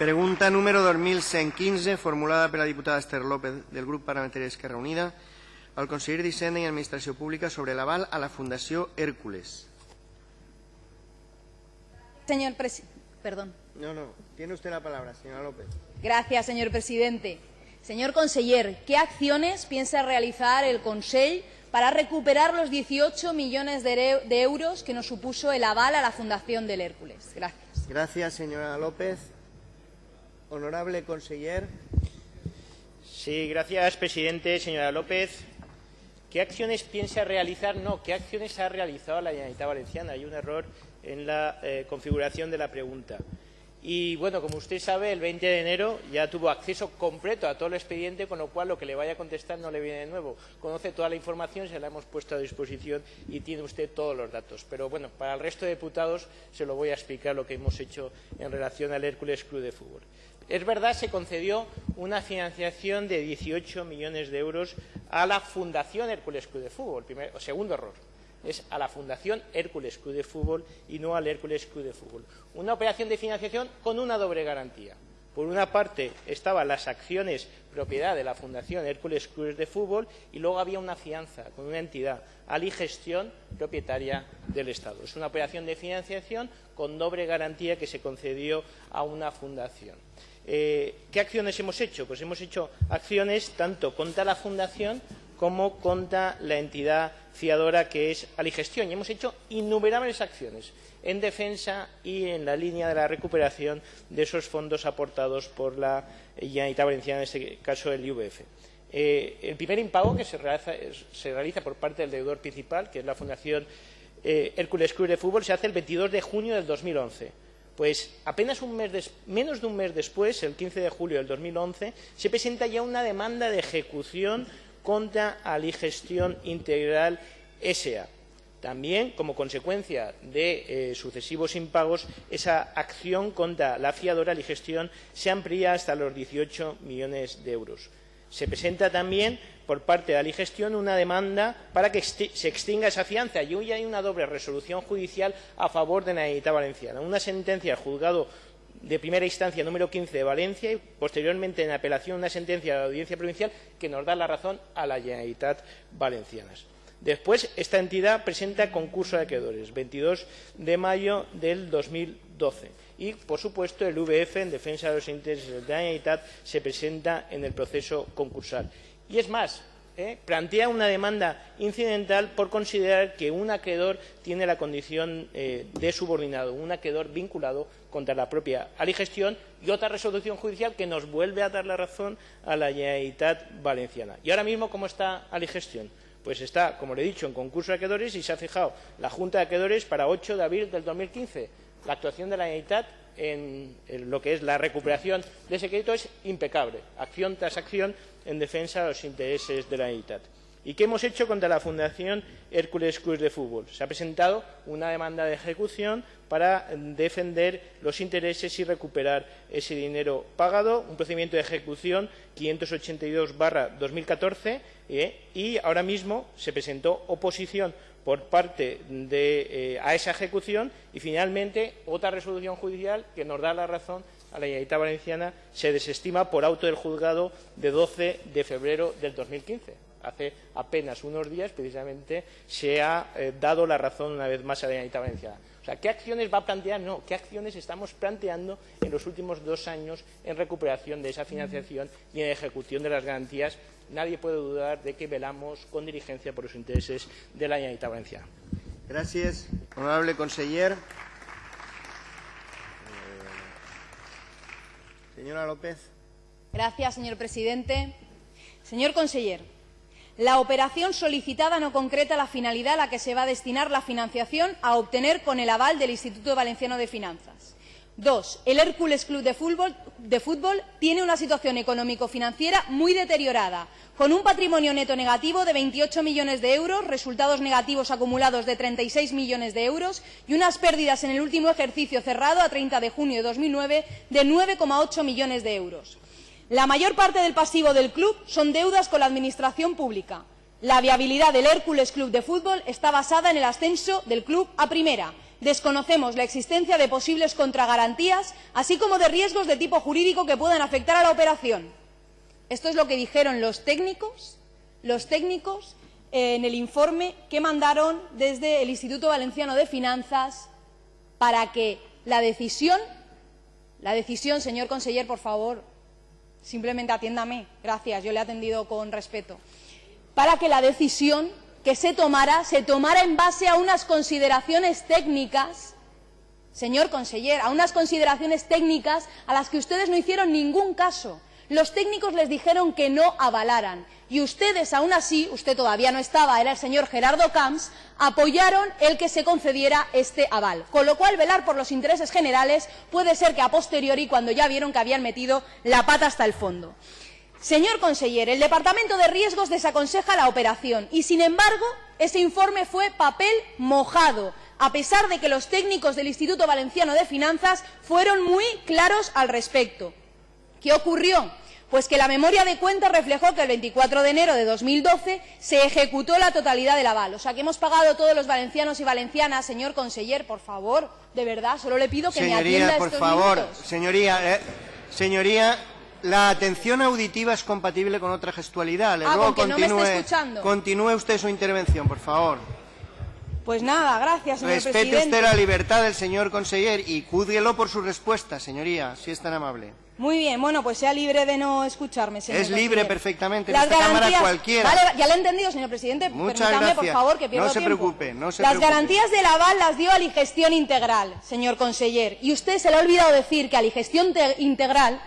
Pregunta número 2115, formulada per la diputada Esther López del grup parlamentari d'Esquerra Unida al conseller d'Hisenda i Administració Pública sobre l'aval a la Fundació Hércules. Señor presi- Perdón. No, no, tiene usted la palabra, señora López. Gracias, señor presidente. Señor conseller, ¿qué acciones piensa realizar el Consell para recuperar los 18 millones de euros que nos supuso el aval a la Fundación del Hércules? Gracias. Gracias, señora López. Honorable conseller. Sí, gracias, presidente. Señora López, ¿qué acciones piensa realizar? No, ¿qué acciones ha realizado la Generalitat Valenciana? Hay un error en la eh, configuración de la pregunta. Y bueno, como usted sabe, el 20 de enero ya tuvo acceso completo a todo el expediente, con lo cual lo que le vaya a contestar no le viene de nuevo. Conoce toda la información, se la hemos puesto a disposición y tiene usted todos los datos. Pero bueno, para el resto de diputados se lo voy a explicar lo que hemos hecho en relación al Hércules Club de Fútbol. Es verdad, se concedió una financiación de 18 millones de euros a la Fundación Hércules Club de Fútbol. Primer, segundo error. Es a la Fundación Hércules Club de Fútbol y no al Hércules Club de Fútbol. Una operación de financiación con una doble garantía. Por una parte estaban las acciones propiedad de la Fundación Hércules Club de Fútbol y luego había una fianza con una entidad, Ali Gestión, propietaria del Estado. Es una operación de financiación con doble garantía que se concedió a una fundación. Eh, ¿Qué acciones hemos hecho? Pues hemos hecho acciones tanto contra la Fundación como contra la entidad fiadora que es Aligestión. Y hemos hecho innumerables acciones en defensa y en la línea de la recuperación de esos fondos aportados por la Generalitat Valenciana, en este caso el IVF. Eh, el primer impago que se realiza, por parte del deudor principal, que es la Fundación eh, Hércules Club de Fútbol, se hace el 22 de junio del 2011. Pues apenas un mes menos de un mes después, el 15 de julio del 2011, se presenta ya una demanda de ejecución contra Aligestión Integral S.A. También, como consecuencia de eh, sucesivos impagos, esa acción contra la fiadora Aligestión se amplía hasta los 18 millones de euros. Se presenta también por parte de Aligestión una demanda para que se extinga esa fianza y hoy hay una doble resolución judicial a favor de la Valenciana. Una sentencia del juzgado de primera instancia número 15 de Valencia y posteriormente en apelación una sentencia de la Audiencia Provincial que nos da la razón a la Generalitat Valenciana. Después, esta entidad presenta concurso de acreedores, 22 de mayo del 2012. Y, por supuesto, el VF, en defensa de los intereses de la se presenta en el proceso concursal. Y es más, ¿eh? plantea una demanda incidental por considerar que un acreedor tiene la condición eh, de subordinado, un acreedor vinculado contra la propia Aligestión y otra resolución judicial que nos vuelve a dar la razón a la Generalitat Valenciana. ¿Y ahora mismo cómo está Aligestión? Pues está, como le he dicho, en concurso de acreedores y se ha fijado la Junta de Acreedores para 8 de abril del 2015. La actuación de la Generalitat en, lo que es la recuperación de ese crédito es impecable, acción tras acción en defensa de los intereses de la Generalitat. ¿Y qué hemos hecho contra la Fundación Hércules Cruz de Fútbol? Se ha presentado una demanda de ejecución para defender los intereses y recuperar ese dinero pagado, un procedimiento de ejecución 582-2014 ¿eh? y ahora mismo se presentó oposición por parte de, eh, a esa ejecución y finalmente otra resolución judicial que nos da la razón a la Generalitat Valenciana se desestima por auto del juzgado de 12 de febrero del 2015 hace apenas unos días, precisamente, se ha eh, dado la razón una vez más a la Generalitat Valenciana. O sea, ¿qué acciones va a plantear? No, ¿qué acciones estamos planteando en los últimos dos años en recuperación de esa financiación y en ejecución de las garantías? Nadie puede dudar de que velamos con diligencia por los intereses de la Generalitat Valenciana. Gracias, honorable conseller. Eh, señora López. Gracias, señor presidente. Señor conseller, la operación solicitada no concreta la finalidad a la que se va a destinar la financiación a obtener con el aval del Instituto Valenciano de Finanzas. Dos, el Hércules Club de Fútbol, de Fútbol tiene una situación económico-financiera muy deteriorada, con un patrimonio neto negativo de 28 millones de euros, resultados negativos acumulados de 36 millones de euros y unas pérdidas en el último ejercicio cerrado a 30 de junio de 2009 de 9,8 millones de euros. La mayor parte del pasivo del club son deudas con la Administración pública. La viabilidad del Hércules Club de Fútbol está basada en el ascenso del club a primera, desconocemos la existencia de posibles contragarantías, así como de riesgos de tipo jurídico que puedan afectar a la operación. Esto es lo que dijeron los técnicos, los técnicos eh, en el informe que mandaron desde el Instituto Valenciano de Finanzas para que la decisión, la decisión, señor conseller, por favor, simplemente atiéndame, gracias, yo le he atendido con respeto, para que la decisión que se tomara se tomara en base a unas consideraciones técnicas, señor conseller, a unas consideraciones técnicas a las que ustedes no hicieron ningún caso. Los técnicos les dijeron que no avalaran y ustedes, aún así, usted todavía no estaba, era el señor Gerardo Camps, apoyaron el que se concediera este aval. Con lo cual, velar por los intereses generales puede ser que a posteriori, cuando ya vieron que habían metido la pata hasta el fondo. Señor conseller, el Departamento de Riesgos desaconseja la operación y, sin embargo, ese informe fue papel mojado, a pesar de que los técnicos del Instituto Valenciano de Finanzas fueron muy claros al respecto. ¿Qué ocurrió? Pues que la memoria de cuentas reflejó que el 24 de enero de 2012 se ejecutó la totalidad del aval. O sea, que hemos pagado todos los valencianos y valencianas, señor conseller, por favor, de verdad, solo le pido que señoría, me atienda por estos favor, minutos. Señoría, eh, señoría, la atención auditiva es compatible con otra gestualidad. Le Ah, ruego con que no me continúe, escuchando. continúe usted su intervención, por favor. Pues nada, gracias, señor Respete presidente. usted la libertad del señor conseller y júzguelo por su respuesta, señoría, si es tan amable. Muy bien, bueno, pues sea libre de no escucharme, señor Es libre conseller. perfectamente, en Las esta Cámara garantías- cualquiera. Vale, ya lo he entendido, señor presidente. Muchas Permítame, gracias. por favor, que pierdo No se tiempo. preocupe, no se Las preocupe. garantías del aval las dio Aligestión Integral, señor conseller. Y usted se le ha olvidado decir que Aligestión Te- Integral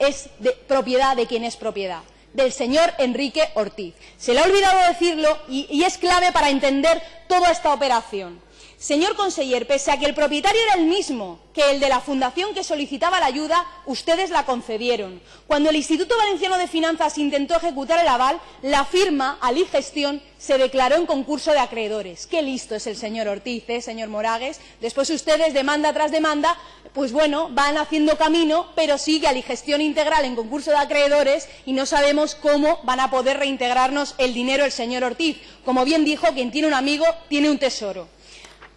es de propiedad de quien es propiedad del señor Enrique Ortiz. Se le ha olvidado decirlo y, y es clave para entender toda esta operación. Señor conseller, pese a que el propietario era el mismo que el de la fundación que solicitaba la ayuda, ustedes la concedieron. Cuando el Instituto Valenciano de Finanzas intentó ejecutar el aval, la firma, Aligestión, se declaró en concurso de acreedores. Qué listo es el señor Ortiz, ¿eh, señor Moragues. Después ustedes, demanda tras demanda, pues bueno, van haciendo camino, pero sigue Aligestión integral en concurso de acreedores y no sabemos cómo van a poder reintegrarnos el dinero el señor Ortiz. Como bien dijo, quien tiene un amigo tiene un tesoro.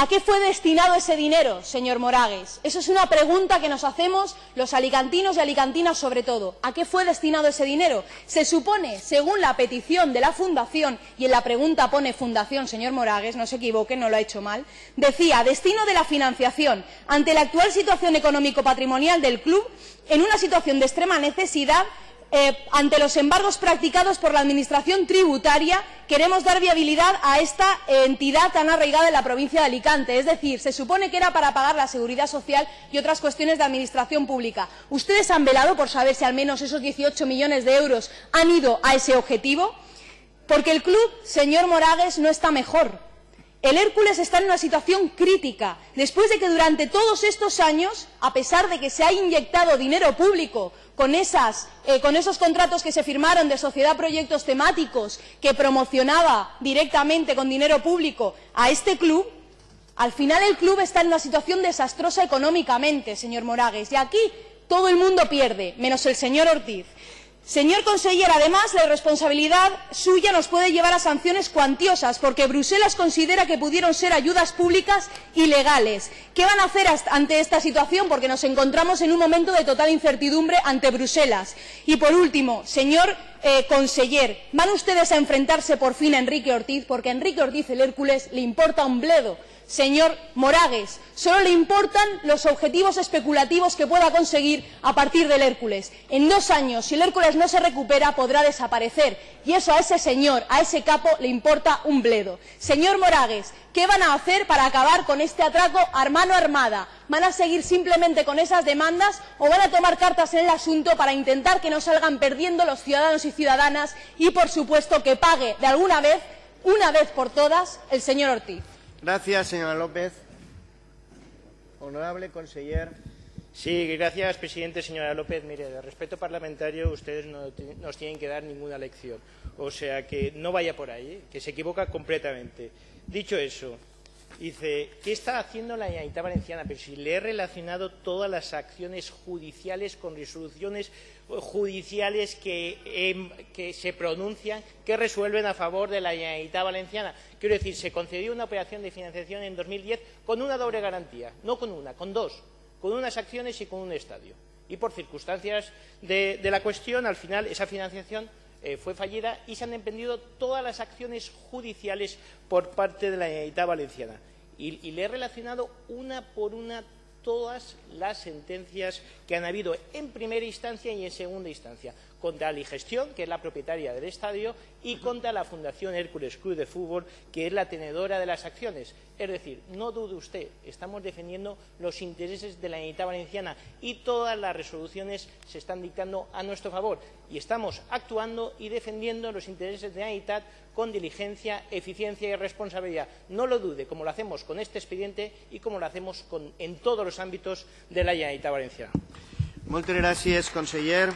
¿A qué fue destinado ese dinero, señor Moragues? Eso es una pregunta que nos hacemos los alicantinos y alicantinas sobre todo. ¿A qué fue destinado ese dinero? Se supone, según la petición de la Fundación, y en la pregunta pone Fundación, señor Moragues, no se equivoque, no lo ha hecho mal, decía, destino de la financiación ante la actual situación económico-patrimonial del club, en una situación de extrema necesidad, eh, ante los embargos practicados por la Administración tributaria, queremos dar viabilidad a esta entidad tan arraigada en la provincia de Alicante. Es decir, se supone que era para pagar la seguridad social y otras cuestiones de administración pública. ¿Ustedes han velado por saber si al menos esos 18 millones de euros han ido a ese objetivo? Porque el club, señor Moragues, no está mejor. El Hércules está en una situación crítica, después de que durante todos estos años, a pesar de que se ha inyectado dinero público eh, con esos contratos que se firmaron de sociedad proyectos temáticos que promocionaba directamente con dinero público a este club, al final el club está en una situación desastrosa económicamente, señor Moragues, y aquí todo el mundo pierde, menos el señor Ortiz. Señor conseller, además, la irresponsabilidad suya nos puede llevar a sanciones cuantiosas, porque Bruselas considera que pudieron ser ayudas públicas ilegales. ¿Qué van a hacer ante esta situación? Porque nos encontramos en un momento de total incertidumbre ante Bruselas. Y, por último, señor eh, ¿van ustedes a enfrentarse por fin a Enrique Ortiz? Porque a Enrique Ortiz, el Hércules, le importa un bledo. Señor Moragues, solo le importan los objetivos especulativos que pueda conseguir a partir del Hércules. En dos años, si el Hércules no se recupera, podrá desaparecer. Y eso a ese señor, a ese capo, le importa un bledo. Señor Moragues, ¿qué van a hacer para acabar con este atraco a mano armada? ¿Van a seguir simplemente con esas demandas o van a tomar cartas en el asunto para intentar que no salgan perdiendo los ciudadanos y ciudadanas y, por supuesto, que pague de alguna vez, una vez por todas, el señor Ortiz? Gracias, señora López. Honorable conseller. Sí, gracias, presidente. Señora López, mire, de respeto parlamentario ustedes no nos tienen que dar ninguna lección. O sea, que no vaya por ahí, que se equivoca completamente. Dicho eso, Dice, ¿qué está haciendo la Generalitat Valenciana? Pero si le he relacionado todas las acciones judiciales con resoluciones judiciales que, eh, que, se pronuncian, que resuelven a favor de la Generalitat Valenciana. Quiero decir, se concedió una operación de financiación en 2010 con una doble garantía, no con una, con dos, con unas acciones y con un estadio. Y por circunstancias de, de la cuestión, al final, esa financiación eh, fue fallida y se han emprendido todas las acciones judiciales por parte de la Generalitat Valenciana. Y, y le he relacionado una por una todas las sentencias que han habido en primera instancia y en segunda instancia contra la Gestión, que es la propietaria del estadio, y contra la Fundación Hércules Club de Fútbol, que es la tenedora de las acciones. Es decir, no dude usted, estamos defendiendo los intereses de la Unidad Valenciana y todas las resoluciones se están dictando a nuestro favor. Y estamos actuando y defendiendo los intereses de la Unidad con diligencia, eficiencia y responsabilidad. No lo dude, como lo hacemos con este expediente y como lo hacemos con, en todos los ámbitos de la Generalitat Valenciana. Moltes gràcies, conseller.